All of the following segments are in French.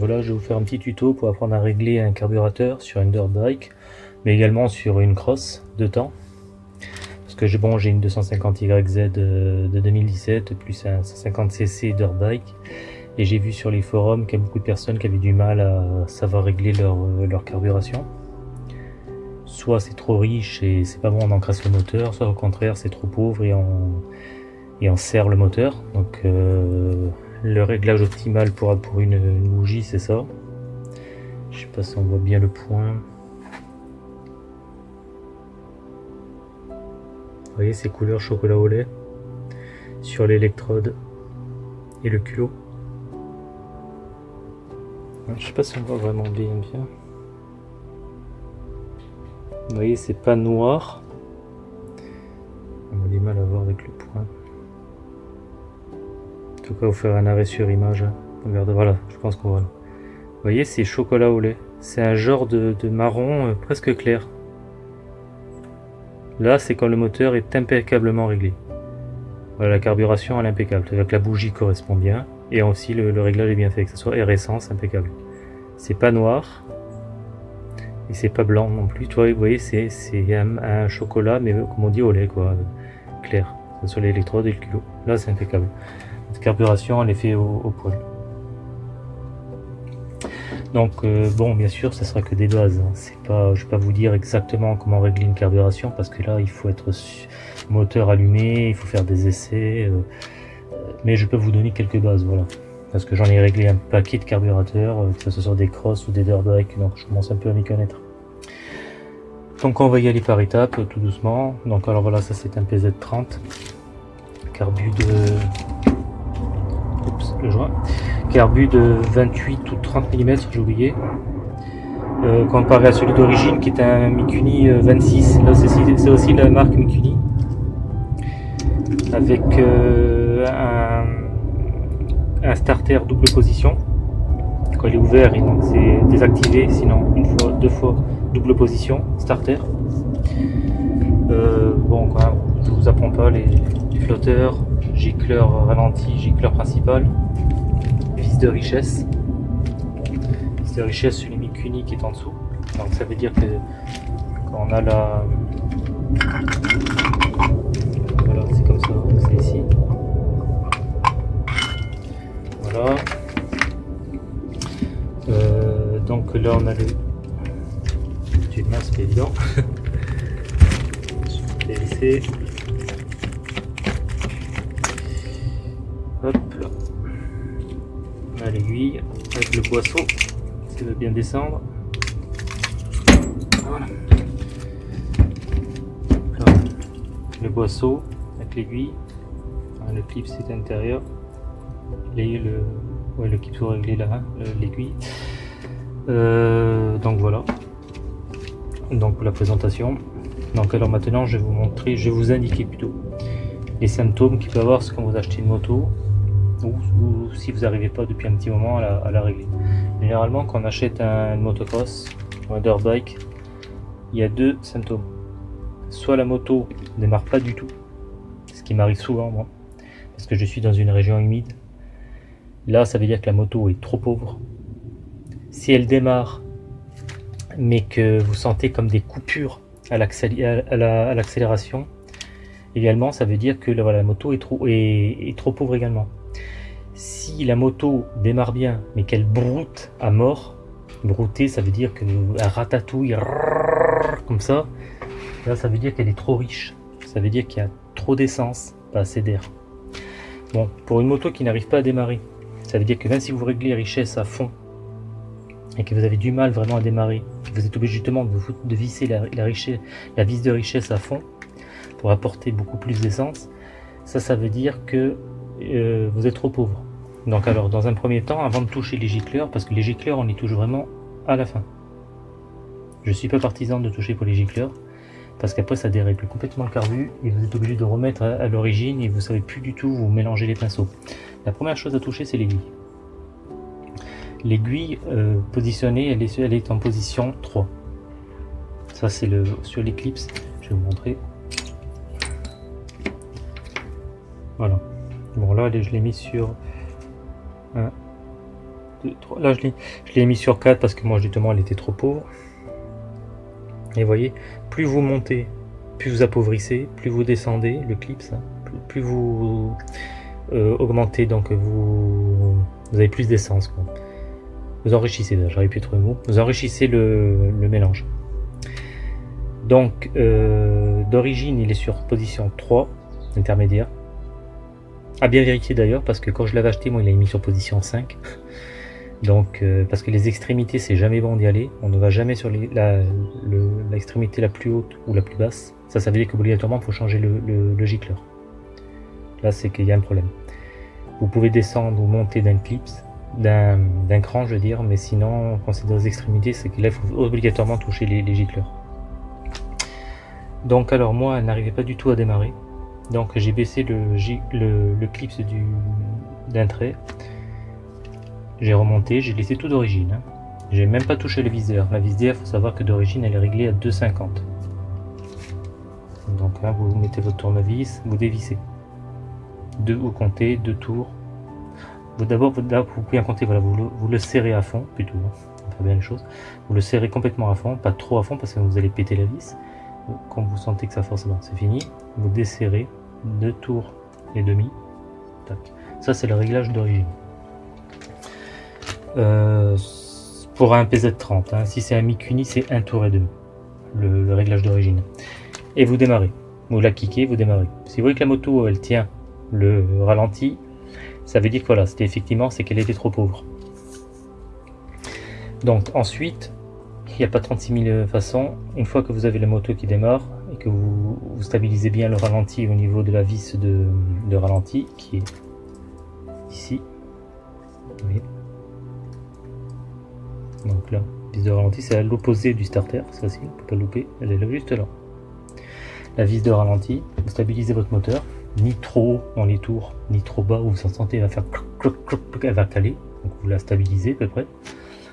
Voilà, je vais vous faire un petit tuto pour apprendre à régler un carburateur sur une dirt bike, mais également sur une cross de temps. Parce que bon, j'ai une 250YZ de, 2017 plus un 150cc dirt bike, et j'ai vu sur les forums qu'il y a beaucoup de personnes qui avaient du mal à savoir régler leur, leur carburation. Soit c'est trop riche et c'est pas bon on encrasse le moteur, soit au contraire c'est trop pauvre et on, et on serre le moteur. Donc euh, le réglage optimal pour, pour une, bougie, c'est ça? Je sais pas si on voit bien le point. Vous voyez ces couleurs chocolat au lait? Sur l'électrode et le culot. Je sais pas si on voit vraiment bien bien. Vous voyez, c'est pas noir. On a du mal à voir avec le point tout cas vous faire un arrêt sur image. Regardez, voilà, je pense qu'on voit. Vous voyez, c'est chocolat au lait. C'est un genre de, marron euh, presque clair. Là, c'est quand le moteur est impeccablement réglé. Voilà, la carburation elle est impeccable. C'est-à-dire que la bougie correspond bien. Et aussi le, réglage est bien fait, que ce soit air essence, impeccable. C'est pas noir. Et c'est pas blanc non plus. Toi, vous voyez, c'est un, chocolat, mais comme on dit au lait, quoi. Clair. Que ce l'électrode et le culot. Là, c'est impeccable carburation elle est faite au, poil. Donc euh, bon, bien sûr, ça sera que des bases. Hein. C'est pas, je vais pas vous dire exactement comment régler une carburation parce que là, il faut être moteur allumé, il faut faire des essais. Euh, mais je peux vous donner quelques bases, voilà. Parce que j'en ai réglé un paquet de carburateurs, euh, que ce soit des crosses ou des dirt bikes, donc je commence un peu à m'y connaître. Donc on va y aller par étapes, tout doucement. Donc alors voilà, ça c'est un PZ30, carbu de le joint. Carbu de 28 ou 30 mm, j'ai oublié. Euh, comparé à celui d'origine qui est un Mikuni 26. Euh, Là, c'est aussi la marque Mikuni. Avec euh, un, starter double position. Quand il est ouvert, et donc c'est désactivé, sinon une fois, deux fois double position, starter. bon, quand même, je vous apprends pas les flotteurs, gicleur ralenti, gicleur principal de richesse. Vis de richesse les Mikuni qui est en dessous. Donc ça veut dire que quand on a la... Voilà, c'est comme ça, c'est ici. Voilà. Euh, donc là on a le... Tu mince, c'est évident. avec le boisseau qui veut bien descendre. Le boisseau avec l'aiguille. le clip c'est à l'intérieur. Le, ouais, le clip soit réglé là, hein, l'aiguille. Euh, donc voilà. Donc pour la présentation. Donc alors maintenant je vais vous montrer, je vais vous indiquer plutôt les symptômes qu'il peut avoir quand vous achetez une moto ou, si vous n'arrivez pas depuis un petit moment à la, régler. Généralement, quand on achète un, motocross ou un dirt bike, il y a deux symptômes. Soit la moto ne démarre pas du tout, ce qui m'arrive souvent moi, parce que je suis dans une région humide. Là, ça veut dire que la moto est trop pauvre. Si elle démarre, mais que vous sentez comme des coupures à l'accélération, également, ça veut dire que la, moto est trop pauvre également si la moto démarre bien, mais qu'elle broute à mort, brouter, ça veut dire qu'elle ratatouille comme ça, là, ça veut dire qu'elle est trop riche. Ça veut dire qu'il y a trop d'essence, pas assez d'air. Bon, pour une moto qui n'arrive pas à démarrer, ça veut dire que même si vous réglez richesse à fond, et que vous avez du mal vraiment à démarrer, vous êtes obligé justement de, visser la, la vis de richesse à fond, pour apporter beaucoup plus d'essence, ça, ça veut dire que euh, vous êtes trop pauvre. Donc alors, dans un premier temps, avant de toucher les gicleurs, parce que les gicleurs, on les touche vraiment à la fin. Je suis pas partisan de toucher pour les gicleurs, parce qu'après ça dérègle complètement le carbu, et vous êtes obligé de remettre à, l'origine, et vous savez plus du tout vous mélanger les pinceaux. La première chose à toucher, c'est l'aiguille. L'aiguille euh, positionnée, elle est, elle est en position 3. Ça c'est le sur l'éclipse, je vais vous montrer. Voilà. Bon là, je l'ai mis sur 1, 2, 3. Là, je l'ai mis sur 4 parce que moi, justement, elle était trop pauvre. Et vous voyez, plus vous montez, plus vous appauvrissez, plus vous descendez, le clip, ça, plus, vous euh, augmentez, donc vous, avez plus d'essence. Vous enrichissez, j'arrive plus à trouver mot, vous enrichissez le, le mélange. Donc, euh, d'origine, il est sur position 3, intermédiaire. À bien vérifier d'ailleurs, parce que quand je l'avais acheté, moi, il a mis sur position 5. Donc, euh, parce que les extrémités, c'est jamais bon d'y aller. On ne va jamais sur l'extrémité la, la, plus haute ou la plus basse. Ça, ça veut dire qu'obligatoirement, il faut changer le, le, gicleur. Là, c'est qu'il y a un problème. Vous pouvez descendre ou monter d'un clip, d'un cran, je veux dire, mais sinon, quand c'est dans les extrémités, c'est qu'il faut obligatoirement toucher les, les gicleurs. Donc, alors, moi, elle n'arrivait pas du tout à démarrer. Donc, j'ai baissé le, le, le clip d'un trait j'ai remonté, j'ai laissé tout d'origine. Hein. J'ai même pas touché le viseur. La viseur, faut savoir que d'origine, elle est réglée à 2,50. Donc là, vous mettez votre tournevis, vous dévissez. Deux, vous comptez, deux tours. D'abord, vous pouvez compter, voilà, vous le, vous serrez à fond, plutôt, hein, bien. Vous le serrez complètement à fond, pas trop à fond parce que vous allez péter la vis. Quand vous sentez que ça force, c'est fini. Vous desserrez deux tours et demi. Ça, c'est le réglage d'origine. Euh, pour un PZ30. Hein. Si c'est un Mikuni, c'est un tour et demi, le, réglage d'origine. Et vous démarrez. Vous la kickez, vous démarrez. Si vous voyez que la moto, elle tient le ralenti, ça veut dire que voilà, c'était effectivement, c'est qu'elle était trop pauvre. Donc ensuite, il n'y a pas 36 000 façons. Une fois que vous avez la moto qui démarre que vous, stabilisez bien le ralenti au niveau de la vis de, ralenti, qui est ici, donc là, vis de ralenti, c'est à l'opposé du starter, c'est facile, on peut pas louper, elle est juste là. La vis de ralenti, vous stabilisez votre moteur, ni trop haut dans les tours, ni trop bas où vous sentez, elle va faire elle va caler, donc vous la stabilisez à peu près.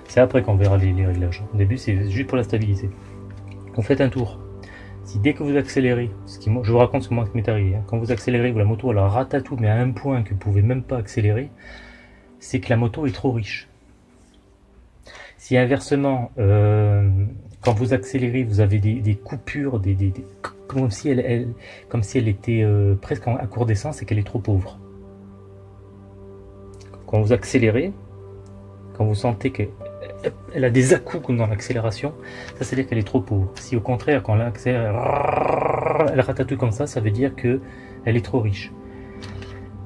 C'est après qu'on verra les, réglages. Au début, c'est juste pour la stabiliser. Vous faites un tour. Si dès que vous accélérez, ce qui, je vous raconte ce qui m'est arrivé, hein, quand vous accélérez, la moto elle ratatouille, mais à un point que vous pouvez même pas accélérer, c'est que la moto est trop riche. Si inversement, euh, quand vous accélérez, vous avez des, coupures, comme, si elle, était euh, presque à court d'essence et qu'elle est trop pauvre. Quand vous accélérez, quand vous sentez qu'elle a des à-coups comme dans l'accélération, ça veut dire qu'elle est trop pauvre. Si au contraire, quand elle accélère, elle ratatouille comme ça, ça veut dire qu'elle est trop riche.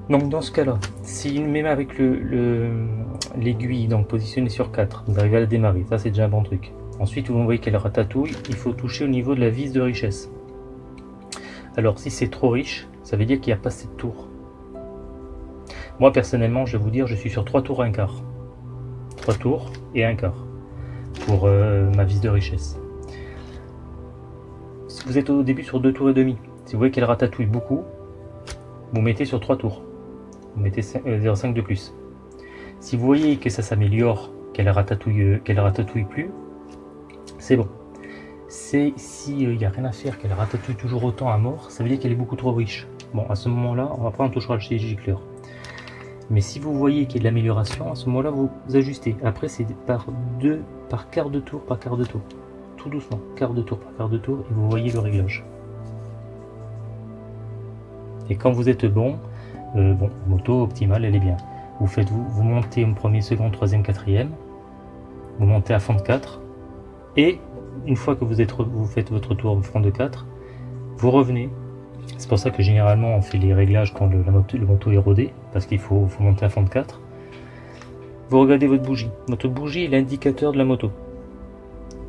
Donc dans ce cas-là, si même avec l'aiguille, le, donc positionnée sur 4, vous arrivez à la démarrer, ça c'est déjà un bon truc. Ensuite, vous voyez qu'elle ratatouille, il faut toucher au niveau de la vis de richesse. Alors si c'est trop riche, ça veut dire qu'il n'y a pas assez de tours. Moi personnellement, je vais vous dire, je suis sur 3 tours et un quart. 3 tours et un quart pour euh, ma vis de richesse. Si vous êtes au début sur 2 tours et demi, si vous voyez qu'elle ratatouille beaucoup, vous mettez sur 3 tours vous mettez 0,5 euh, de plus. Si vous voyez que ça s'améliore, qu'elle ratatouille, euh, qu'elle ratatouille plus, c'est bon. C'est si il n'y a rien à faire, qu'elle ratatouille toujours autant à mort, ça veut dire qu'elle est beaucoup trop riche. Bon, à ce moment-là, on va prendre touchera le gicleur. Mais si vous voyez qu'il y a de l'amélioration, à ce moment-là, vous, ajustez. Après, c'est par deux, par quart de tour, par quart de tour. Tout doucement, quart de tour par quart de tour, et vous voyez le réglage. Et quand vous êtes bon, euh, bon, moto optimale, elle est bien. Vous faites, vous, vous montez en premier, second, troisième, quatrième. Vous montez à fond de 4. Et une fois que vous, faites votre tour de front de 4, vous revenez. C'est pour ça que généralement on fait les réglages quand le, la moto, le moto est rodé, parce qu'il faut, monter à fond de 4. Vous regardez votre bougie. Votre bougie est l'indicateur de la moto,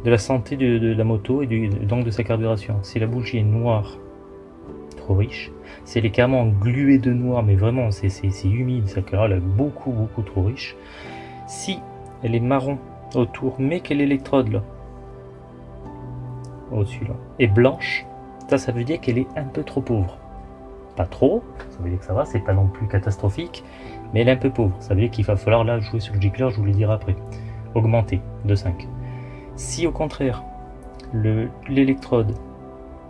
de la santé de, la moto et donc de sa carburation. Si la bougie est noire, trop riche, c'est elle est carrément gluée de noir, mais vraiment c'est humide, ça elle est beaucoup beaucoup trop riche. Si elle est marron autour, mais qu'elle électrode là, au-dessus là, et blanche, ça ça veut dire qu'elle est un peu trop pauvre. Pas trop, ça veut dire que ça va, c'est pas non plus catastrophique, mais elle est un peu pauvre. Ça veut dire qu'il va falloir là jouer sur le gicleur, je vous le dirai après. Augmenter de 5. Si au contraire, l'électrode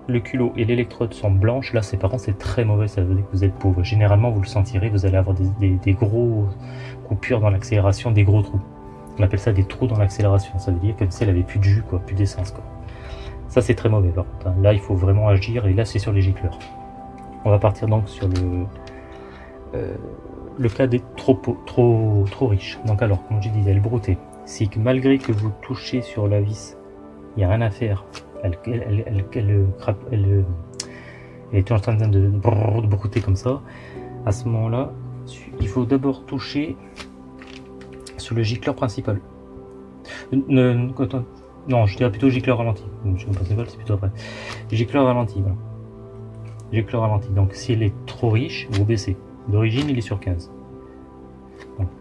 le culot et l'électrode sont blanches, là c'est par contre c'est très mauvais, ça veut dire que vous êtes pauvre. Généralement vous le sentirez, vous allez avoir des, des gros coupures dans l'accélération, des gros trous. On appelle ça des trous dans l'accélération. Ça veut dire que si elle avait plus de jus, quoi, plus d'essence. Quoi. Ça, c'est très mauvais par contre. Hein. Là, il faut vraiment agir. Et là, c'est sur les gicleurs. On va partir donc sur le, euh, le cas des trop, trop, trop riches. Donc alors, comme je disais, elle brouter. C'est que malgré que vous touchez sur la vis, il n'y a rien à faire. Elle, elle, elle, elle, est en train de, de brouter comme ça. À ce moment-là, il faut d'abord toucher sur le gicleur principal. Non, je dirais plutôt gicleur ralenti. Gicleur ralenti, voilà. Gicleur ralenti. Donc, s'il est trop riche, vous baissez. D'origine, il est sur 15.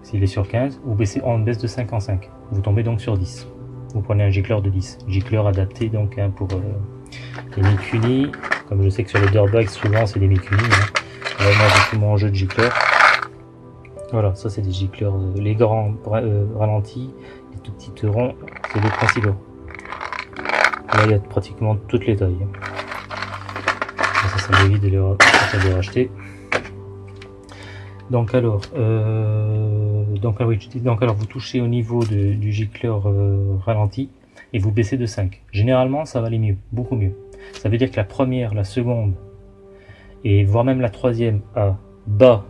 S'il est sur 15, vous baissez en baisse de 5 en 5. Vous tombez donc sur 10. Vous prenez un gicleur de 10. Gicleur adapté donc hein, pour euh, les Mikuni. Comme je sais que sur les dirtbags, souvent c'est des Mikuni. Hein. moi j'ai tout mon jeu de gicleur. Voilà, ça c'est des gicleurs. Euh, les grands euh, ralentis, les tout petits ronds, c'est les principaux. Là il y a pratiquement toutes les tailles. Ça, ça de les, racheter. Donc alors, euh, donc, ah donc alors vous touchez au niveau du gicleur euh, ralenti et vous baissez de 5. Généralement ça va aller mieux, beaucoup mieux. Ça veut dire que la première, la seconde et voire même la troisième à bas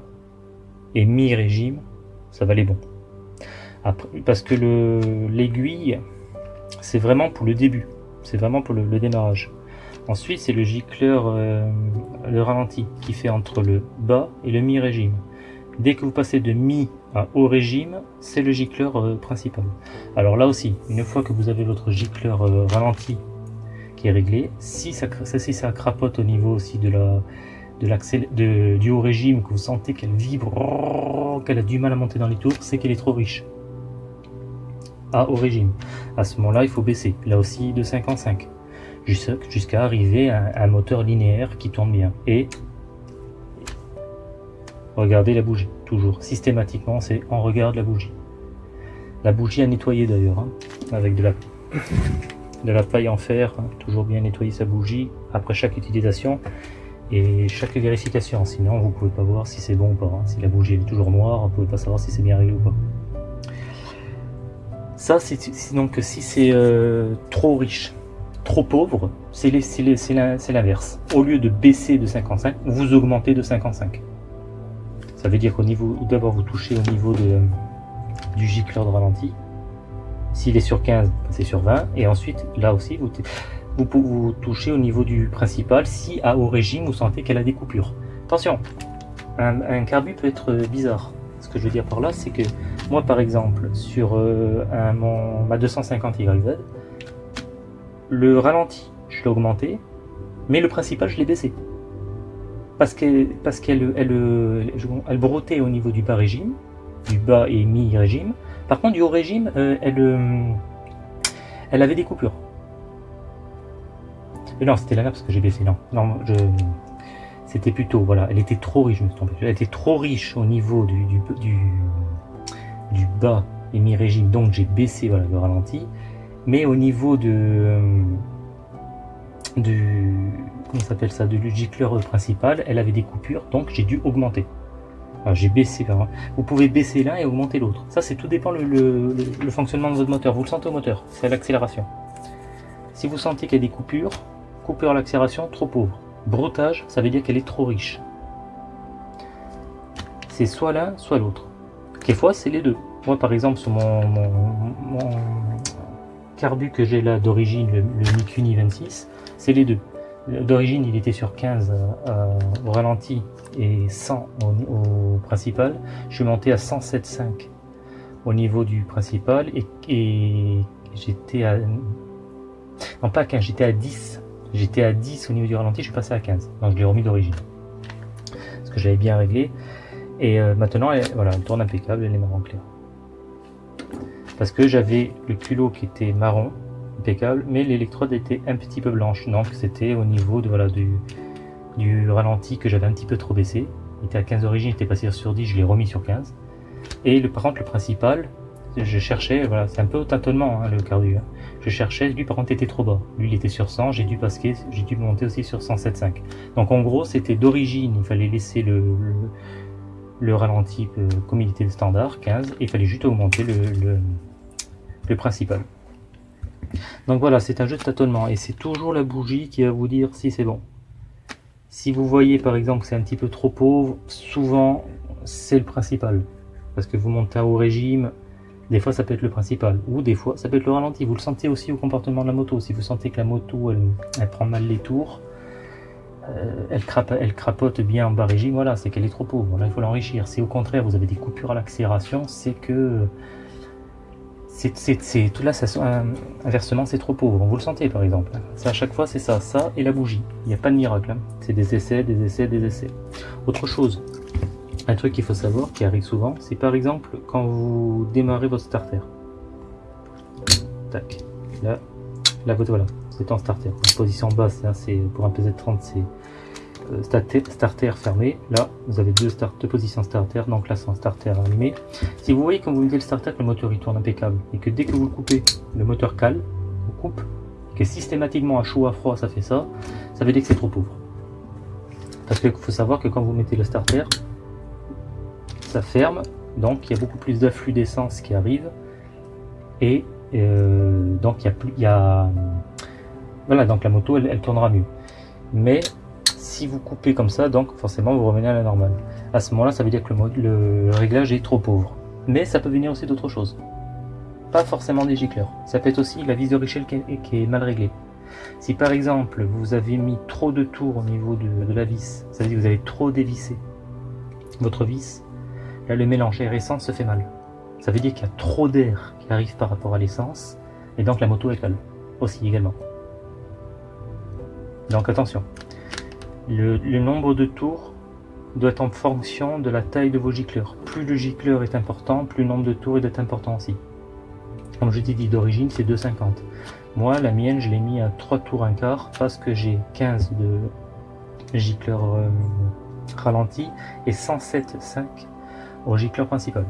et mi-régime, ça va aller bon. Parce que l'aiguille, c'est vraiment pour le début, c'est vraiment pour le, démarrage. Ensuite, c'est le gicleur, euh, le ralenti, qui fait entre le bas et le mi-régime. Dès que vous passez de mi à haut régime, c'est le gicleur euh, principal. Alors là aussi, une fois que vous avez votre gicleur euh, ralenti qui est réglé, si ça, si ça crapote au niveau aussi de la, de du haut régime, que vous sentez qu'elle vibre, qu'elle a du mal à monter dans les tours, c'est qu'elle est trop riche. À haut régime. À ce moment-là, il faut baisser. Là aussi, de 5 en 5. Jusqu'à arriver à un moteur linéaire qui tourne bien. Et Regardez la bougie, toujours. Systématiquement, c'est on regarde la bougie. La bougie à nettoyer d'ailleurs, hein, avec de la, paille en fer. Hein. toujours bien nettoyer sa bougie après chaque utilisation et chaque vérification. Sinon, vous pouvez pas voir si c'est bon ou pas. Hein. Si la bougie est toujours noire, vous pouvez pas savoir si c'est bien réglé ou pas. Ça, c'est donc si c'est euh, trop riche, trop pauvre, c'est l'inverse. Au lieu de baisser de 55, vous augmentez de 55. Ça veut dire qu'au niveau, d'abord vous touchez au niveau de, du gicleur de ralenti. S'il est sur 15, c'est sur 20. Et ensuite, là aussi, vous, touchez au niveau du principal si à haut régime vous sentez qu'elle a des coupures. Attention, un, un, carbu peut être bizarre. Ce que je veux dire par là, c'est que moi par exemple, sur euh, mon, ma 250 YZ, le ralenti, je l'ai augmenté, mais le principal, je l'ai baissé parce qu'elle parce qu'elle elle, broutait au niveau du bas régime, du bas et mi-régime. Par contre, du haut régime, euh, elle, euh, elle avait des coupures. Mais non, c'était parce que j'ai baissé. Non, non, c'était plutôt, voilà, elle était trop riche, je me suis trompé. Elle était trop riche au niveau du, du, du, bas et mi-régime, donc j'ai baissé voilà, le ralenti. Mais au niveau de, euh, comment s'appelle ça, de gicleur principal, elle avait des coupures, donc j'ai dû augmenter. J'ai baissé Vous pouvez baisser l'un et augmenter l'autre. Ça, c'est tout dépend le, fonctionnement de votre moteur. Vous le sentez au moteur, c'est l'accélération. Si vous sentez qu'il y a des coupures, coupure à l'accélération, trop pauvre. Broutage, ça veut dire qu'elle est trop riche. C'est soit l'un, soit l'autre. Quelquefois, c'est les deux. Moi, par exemple, sur mon, carbu que j'ai là d'origine, le, le Mikuni 26, c'est les deux. D'origine, il était sur 15 euh, au ralenti et 100 au, principal. Je suis monté à 107,5 au niveau du principal et, j'étais à... Non pas à 15, j'étais à 10. J'étais à 10 au niveau du ralenti, je suis passé à 15. Donc je l'ai remis d'origine. Parce que j'avais bien réglé. Et euh, maintenant, voilà, elle tourne impeccable, elle est marron clair. Parce que j'avais le culot qui était marron impeccable, mais l'électrode était un petit peu blanche, donc c'était au niveau de, voilà, du, du ralenti que j'avais un petit peu trop baissé. Il était à 15 d'origine, il était passé sur 10, je l'ai remis sur 15. Et le, par contre, le principal, je cherchais, voilà, c'est un peu au tâtonnement hein, le cardu. Hein. Je cherchais, lui par contre était trop bas. Lui il était sur 100, j'ai dû passer, j'ai dû monter aussi sur 107.5. Donc en gros c'était d'origine, il fallait laisser le, ralenti euh, comme il était le standard, 15, et il fallait juste augmenter le, le principal. Donc voilà, c'est un jeu de tâtonnement et c'est toujours la bougie qui va vous dire si c'est bon. Si vous voyez par exemple que c'est un petit peu trop pauvre, souvent c'est le principal. Parce que vous montez au régime, des fois ça peut être le principal, ou des fois ça peut être le ralenti. Vous le sentez aussi au comportement de la moto. Si vous sentez que la moto elle, prend mal les tours, euh, elle, crapote bien en bas régime, voilà, c'est qu'elle est trop pauvre. Là il faut l'enrichir. Si au contraire vous avez des coupures à l'accélération, c'est que c'est tout là, ça, inversement, c'est trop pauvre. Vous le sentez par exemple. Ça, à chaque fois, c'est ça, ça et la bougie. Il n'y a pas de miracle. Hein. C'est des essais, des essais, des essais. Autre chose, un truc qu'il faut savoir, qui arrive souvent, c'est par exemple quand vous démarrez votre starter. Tac. Là, la voilà, c'est en starter. En position basse, c'est pour un PZ30, c'est starter, fermé. Là, vous avez deux, deux positions starter, donc là, c'est en starter allumé. Si vous voyez quand vous mettez le starter que le moteur il tourne impeccable et que dès que vous le coupez, le moteur cale, vous coupe, et que systématiquement à chaud, à froid, ça fait ça, ça veut dire que c'est trop pauvre. Parce qu'il faut savoir que quand vous mettez le starter, ça ferme, donc il y a beaucoup plus d'afflux d'essence qui arrive, et euh, donc il y a plus, il y a, voilà, donc la moto elle, elle tournera mieux. Mais si vous coupez comme ça, donc forcément vous revenez à la normale. À ce moment-là, ça veut dire que le, le réglage est trop pauvre. Mais ça peut venir aussi d'autres choses. Pas forcément des gicleurs. Ça peut être aussi la vis de Richel qui est, qui est, mal réglée. Si par exemple vous avez mis trop de tours au niveau de, la vis, ça veut dire que vous avez trop dévissé votre vis, là le mélange air-essence se fait mal. Ça veut dire qu'il y a trop d'air qui arrive par rapport à l'essence, et donc la moto est calme aussi également. Donc attention, le, nombre de tours doit être en fonction de la taille de vos gicleurs. Plus le gicleur est important, plus le nombre de tours est important aussi. Comme je t'ai dit d'origine, c'est 2,50. Moi, la mienne, je l'ai mis à 3 tours un quart parce que j'ai 15 de gicleur euh, ralenti et 107,5 au gicleur principal.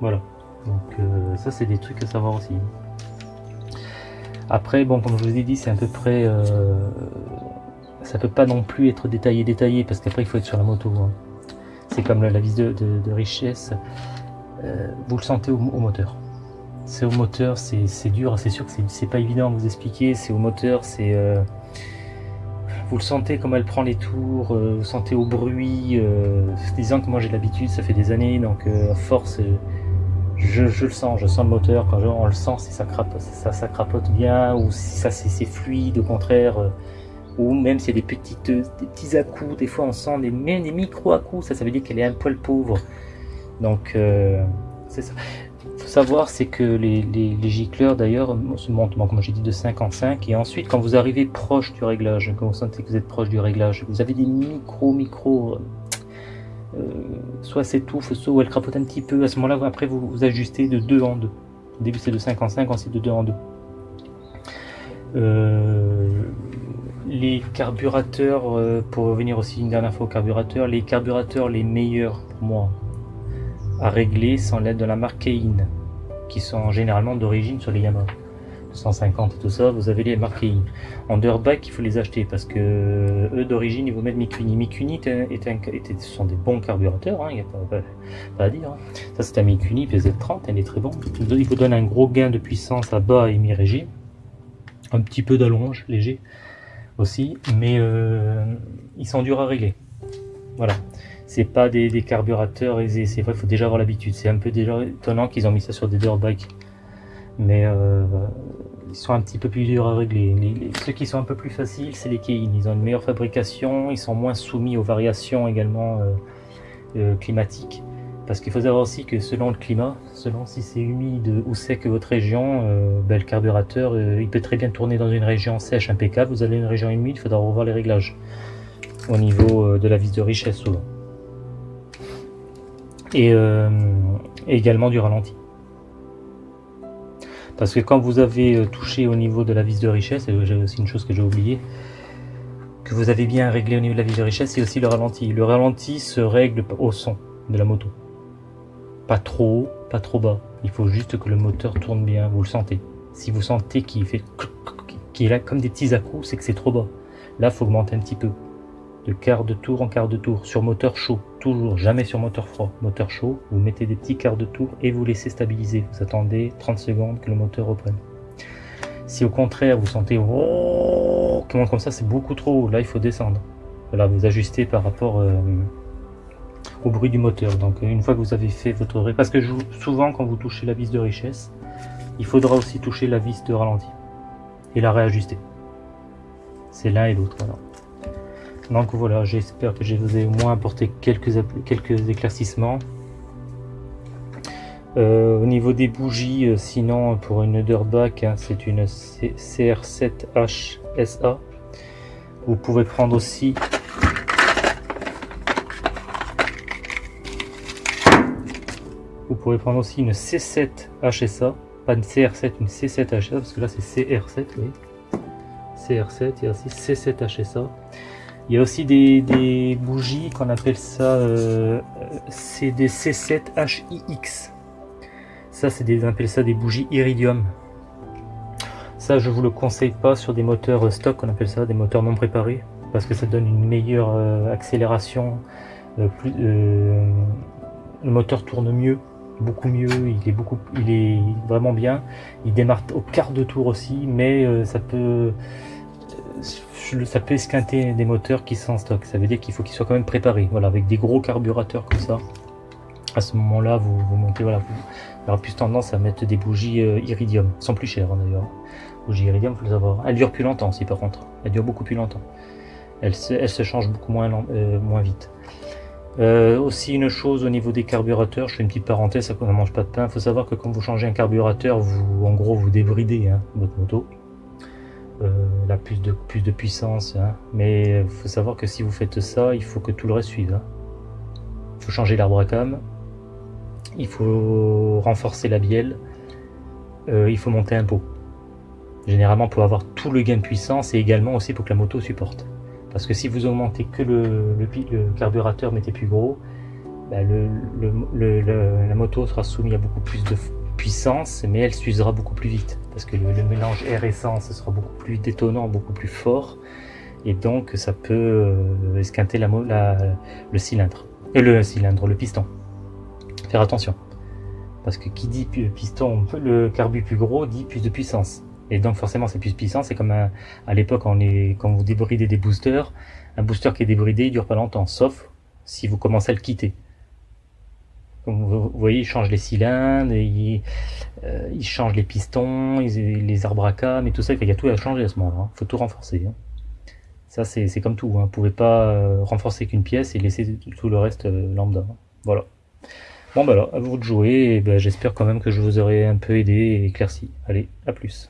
Voilà. Donc euh, ça, c'est des trucs à savoir aussi. Après, bon, comme je vous ai dit, c'est à peu près... Euh, ça peut pas non plus être détaillé, détaillé, parce qu'après, il faut être sur la moto. Hein. C'est comme la, vis de, richesse. Euh, vous le sentez au, moteur. C'est au moteur, c'est dur, c'est sûr que c'est pas évident à vous expliquer. C'est au moteur, c'est... Euh, vous le sentez comme elle prend les tours, vous sentez au bruit. disant que moi j'ai l'habitude, ça fait des années, donc à force je, le sens, je sens le moteur, quand on le sent, si ça crapote, bien, ou si ça c'est fluide, au contraire, euh, ou même si y a des, petites, des petits à-coups, des fois on sent des, micro-à-coups, ça, ça veut dire qu'elle est un poil pauvre. Donc, euh, c'est ça. faut savoir, c'est que les, gicleurs, d'ailleurs, se montent, comme j'ai dit, de 5 en 5, et ensuite, quand vous arrivez proche du réglage, quand vous sentez que vous êtes proche du réglage, vous avez des micro-micro euh, soit s'étouffe, soit elle crapote un petit peu. À ce moment-là, après, vous, ajustez de 2 en 2. Au début, c'est de 5 en 5, ensuite de 2 en 2. Euh, les carburateurs, euh, pour revenir aussi une dernière fois aux carburateurs, les carburateurs les meilleurs pour moi à régler sont l'aide de la marque Kein, qui sont généralement d'origine sur les Yamaha. 150 et tout ça, vous avez les marqués en Dirtbike, il faut les acheter parce que eux d'origine ils vous mettent Mikuni. Mikuni ce sont des bons carburateurs, il hein, n'y a pas, à dire. Hein. Ça c'est un Mikuni PZ30, elle est très bon. Il vous donne un gros gain de puissance à bas et mi-régime, un petit peu d'allonge léger aussi, mais euh, ils sont durs à régler. Voilà. C'est pas des, carburateurs aisés, c'est vrai, il faut déjà avoir l'habitude. C'est un peu déjà étonnant qu'ils ont mis ça sur des Dirtbike mais euh, ils sont un petit peu plus durs à régler. ceux qui sont un peu plus faciles, c'est les Kein. Ils ont une meilleure fabrication, ils sont moins soumis aux variations également euh, euh, climatiques. Parce qu'il faut savoir aussi que selon le climat, selon si c'est humide ou sec votre région, ben, le carburateur il peut très bien tourner dans une région sèche impeccable. Vous allez une région humide, il faudra revoir les réglages au niveau de la vis de richesse souvent. et également du ralenti. Parce que quand vous avez euh, touché au niveau de la vis de richesse, aussi une chose que j'ai oublié, que vous avez bien réglé au niveau de la vis de richesse, c'est aussi le ralenti. Le ralenti se règle au son de la moto. Pas trop haut, pas trop bas. Il faut juste que le moteur tourne bien, vous le sentez. Si vous sentez qu'il fait qu'il est là comme des petits à-coups, c'est que c'est trop bas. Là, il faut augmenter un petit peu. De quart de tour en quart de tour sur moteur chaud, toujours, jamais sur moteur froid. Moteur chaud, vous mettez des petits quarts de tour et vous laissez stabiliser. Vous attendez 30 secondes que le moteur reprenne. Si au contraire vous sentez oh, monte comme ça, c'est beaucoup trop haut. Là, il faut descendre. Voilà, vous ajustez par rapport euh, au bruit du moteur. Donc une fois que vous avez fait votre... Parce que souvent quand vous touchez la vis de richesse, il faudra aussi toucher la vis de ralenti et la réajuster. C'est l'un et l'autre. Donc voilà, j'espère que je vous ai au moins apporté quelques, quelques éclaircissements. Euh, au niveau des bougies, euh, sinon pour une Underback, hein, c'est une CR7HSA. Vous pouvez prendre aussi Vous pouvez prendre aussi une C7 HSA, pas une CR7, une C7 HSA, parce que là c'est CR7, oui. CR7, il y a aussi C7 HSA. Il y a aussi des, bougies qu'on appelle ça, euh, c'est des C7HIX. Ça, c'est des, on appelle ça des bougies iridium. Ça, je vous le conseille pas sur des moteurs stock, on appelle ça des moteurs non préparés, parce que ça donne une meilleure euh, accélération. Euh, plus, le moteur tourne mieux beaucoup mieux, il est beaucoup, il est vraiment bien. Il démarre au quart de tour aussi, mais euh, ça peut, euh, ça peut esquinter des moteurs qui sont en stock. Ça veut dire qu'il faut qu'ils soient quand même préparés. Voilà, avec des gros carburateurs comme ça. À ce moment-là, vous, montez, voilà, vous aurez plus tendance à mettre des bougies euh, iridium. Sont plus chères hein, d'ailleurs. Bougies iridium, faut le savoir. Elles durent plus longtemps aussi par contre. Elles durent beaucoup plus longtemps. Elles se, changent beaucoup moins, moins vite. Euh, aussi une chose au niveau des carburateurs, je fais une petite parenthèse, ça ne mange pas de pain. Il faut savoir que quand vous changez un carburateur, vous, en gros, vous débridez hein, votre moto. Euh, la plus de, plus de puissance. Hein. Mais il faut savoir que si vous faites ça, il faut que tout le reste suive. Hein. Il faut changer l'arbre à cam. Il faut renforcer la bielle. Euh, il faut monter un pot. Généralement pour avoir tout le gain de puissance et également aussi pour que la moto supporte. Parce que si vous augmentez que le, le, carburateur, mettez plus gros, bah, la moto sera soumise à beaucoup plus de puissance, mais elle s'usera beaucoup plus vite. Parce que le, mélange air-essence sera beaucoup plus détonnant, beaucoup plus fort. Et donc ça peut euh, esquinter la, le cylindre. Et le cylindre, le piston. Faire attention. Parce que qui dit piston, le carbu plus gros dit plus de puissance. Et donc forcément c'est plus puissant, c'est comme à l'époque quand vous débridez des boosters, un booster qui est débridé il dure pas longtemps, sauf si vous commencez à le quitter. Vous, voyez, il change les cylindres, il, euh, les pistons, les arbres à cam et tout ça, il y a tout à changer à ce moment-là, il hein. faut tout renforcer. Hein. Ça c'est comme tout, hein. vous ne pouvez pas euh, renforcer qu'une pièce et laisser tout le reste euh, lambda. Voilà. Bon bah alors, à vous de jouer, ben, j'espère quand même que je vous aurai un peu aidé et éclairci. Allez, à plus.